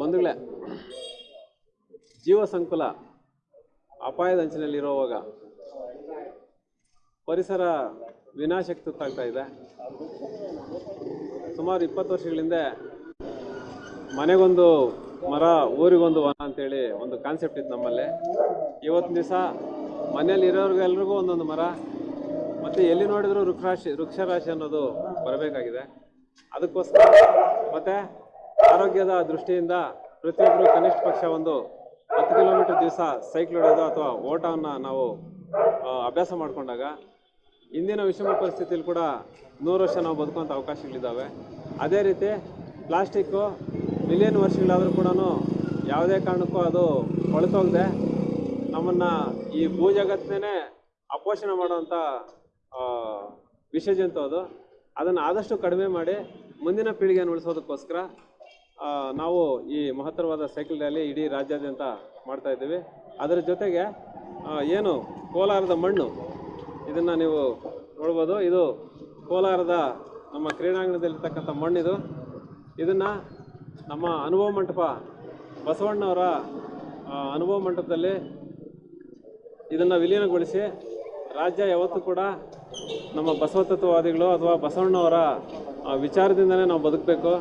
ಬಂಧುಗಳೇ, ಜೀವ ಸಂಕುಲ ಅಪಾಯದ ಅಂಚಿನಲ್ಲಿರುವಾಗ ಪರಿಸರ ವಿನಾಶಕ್ಕೆ ತುತ್ತಾಗ್ತಾ ಇದೆ. ಸುಮಾರು ಇಪ್ಪತ್ತು ವರ್ಷಗಳ ಹಿಂದೆ ಮನೆಗೊಂದು ಮರ, ಊರಿಗೊಂದು ವನ ಅಂತೇಳಿ ಒಂದು ಕಾನ್ಸೆಪ್ಟ್ ಇತ್ತು ನಮ್ಮಲ್ಲಿ. ಇವತ್ತಿನ ದಿವಸ ಮನೆಯಲ್ಲಿ ಇರೋರಿಗೆಲ್ರಿಗೂ ಒಂದೊಂದು ಮರ, ಮತ್ತು ಎಲ್ಲಿ ನೋಡಿದ್ರು ವೃಕ್ಷರಾಶಿ ವೃಕ್ಷರಾಶಿ ಅನ್ನೋದು ಬರಬೇಕಾಗಿದೆ. ಅದಕ್ಕೋಸ್ಕರ ಮತ್ತು ಆರೋಗ್ಯದ ದೃಷ್ಟಿಯಿಂದ ಪ್ರತಿಯೊಬ್ಬರು ಕನಿಷ್ಠ ಪಕ್ಷ ಒಂದು ಹತ್ತು ಕಿಲೋಮೀಟರ್ ದಿವಸ ಸೈಕ್ಲ್ ಹೊಡೆಯೋದು ಅಥವಾ ಓಟವನ್ನು ನಾವು ಅಭ್ಯಾಸ ಮಾಡಿಕೊಂಡಾಗ ಇಂದಿನ ವಿಷಮ ಪರಿಸ್ಥಿತಿಯಲ್ಲಿ ಕೂಡ ನೂರು ವರ್ಷ ನಾವು ಬದುಕುವಂಥ ಅವಕಾಶಗಳಿದ್ದಾವೆ. ಅದೇ ರೀತಿ ಪ್ಲಾಸ್ಟಿಕ್ಕು ಮಿಲಿಯನ್ ವರ್ಷಗಳಾದರೂ ಕೂಡ ಯಾವುದೇ ಕಾರಣಕ್ಕೂ ಅದು ಕೊಳತೋಗದೆ ನಮ್ಮನ್ನು ಈ ಭೂ ಅಪೋಷಣ ಮಾಡುವಂಥ ವಿಷಜಂತು ಅದು. ಅದನ್ನು ಆದಷ್ಟು ಕಡಿಮೆ ಮಾಡಿ ಮುಂದಿನ ಪೀಳಿಗೆಯನ್ನು ಉಳಿಸೋದಕ್ಕೋಸ್ಕರ ನಾವು ಈ ಮಹತ್ತರವಾದ ಸೈಕಲ್ ರ್ಯಾಲಿ ಇಡೀ ರಾಜ್ಯಾದ್ಯಂತ ಮಾಡ್ತಾ ಇದ್ದೀವಿ. ಅದರ ಜೊತೆಗೆ ಏನು ಕೋಲಾರದ ಮಣ್ಣು, ಇದನ್ನು ನೀವು ನೋಡ್ಬೋದು. ಇದು ಕೋಲಾರದ ನಮ್ಮ ಕ್ರೀಡಾಂಗಣದಲ್ಲಿರ್ತಕ್ಕಂಥ ಮಣ್ಣಿದು. ಇದನ್ನು ನಮ್ಮ ಅನುಭವ ಮಂಟಪ ಬಸವಣ್ಣವರ ಅನುಭವ ಮಂಟಪದಲ್ಲಿ ಇದನ್ನು ವಿಲೀನಗೊಳಿಸಿ, ರಾಜ್ಯ ಯಾವತ್ತೂ ಕೂಡ ನಮ್ಮ ಬಸವತತ್ವವಾದಿಗಳು ಅಥವಾ ಬಸವಣ್ಣವರ ವಿಚಾರದಿಂದಲೇ ನಾವು ಬದುಕಬೇಕು.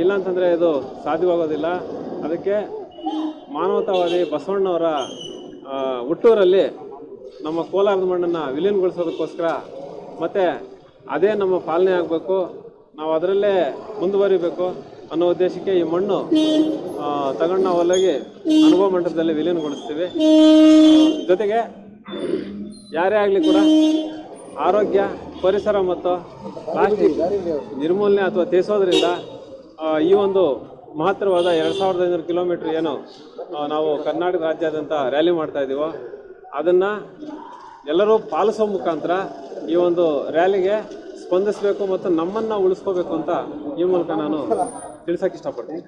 ಇಲ್ಲಾಂತಂದರೆ ಇದು ಸಾಧ್ಯವಾಗೋದಿಲ್ಲ. ಅದಕ್ಕೆ ಮಾನವತಾವಾದಿ ಬಸವಣ್ಣವರ ಹುಟ್ಟೂರಲ್ಲಿ ನಮ್ಮ ಕೋಲಾರದ ಮಣ್ಣನ್ನು ವಿಲೀನಗೊಳಿಸೋದಕ್ಕೋಸ್ಕರ ಮತ್ತು ಅದೇ ನಮ್ಮ ಪಾಲನೆ ಆಗಬೇಕು. ನಾವು ಅದರಲ್ಲೇ ಮುಂದುವರಿಬೇಕು ಅನ್ನೋ ಉದ್ದೇಶಕ್ಕೆ ಈ ಮಣ್ಣು ತಗೊಂಡು ನಾವು ಅಲ್ಲಿಗೆ ಅನುಭವ ಮಂಟಪದಲ್ಲಿ ವಿಲೀನಗೊಳಿಸ್ತೀವಿ. ಜೊತೆಗೆ ಯಾರೇ ಆಗಲಿ ಕೂಡ ಆರೋಗ್ಯ ಪರಿಸರ ಮತ್ತು ಪ್ಲಾಸ್ಟಿಕ್ ನಿರ್ಮೂಲನೆ ಅಥವಾ ತೀರಿಸೋದ್ರಿಂದ ಆ, ಈ ಒಂದು ಮಹತ್ತರವಾದ ಎರಡು ಸಾವಿರದ ಐನೂರು ಕಿಲೋಮೀಟ್ರ್ ಏನು ನಾವು ಕರ್ನಾಟಕ ರಾಜ್ಯಾದ್ಯಂತ ರ್ಯಾಲಿ ಮಾಡ್ತಾ ಇದ್ದೀವೋ, ಅದನ್ನು ಎಲ್ಲರೂ ಪಾಲಿಸೋ ಮುಖಾಂತರ ಈ ಒಂದು ರ್ಯಾಲಿಗೆ ಸ್ಪಂದಿಸಬೇಕು ಮತ್ತು ನಮ್ಮನ್ನು ಉಳಿಸ್ಕೋಬೇಕು ಅಂತ ಈ ಮೂಲಕ ನಾನು ತಿಳಿಸೋಕೆ ಇಷ್ಟಪಡ್ತೀನಿ.